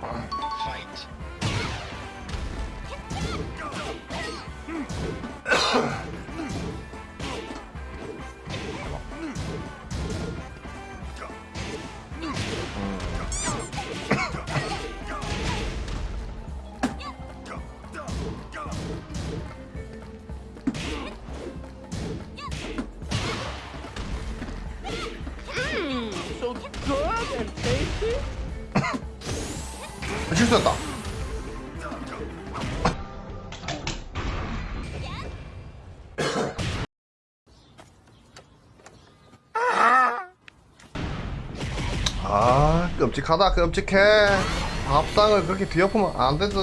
Fight. Hmm, so good and tasty. 실수했다. 아 끔찍하다 끔찍해 밥상을 그렇게 뒤엎으면 안 되지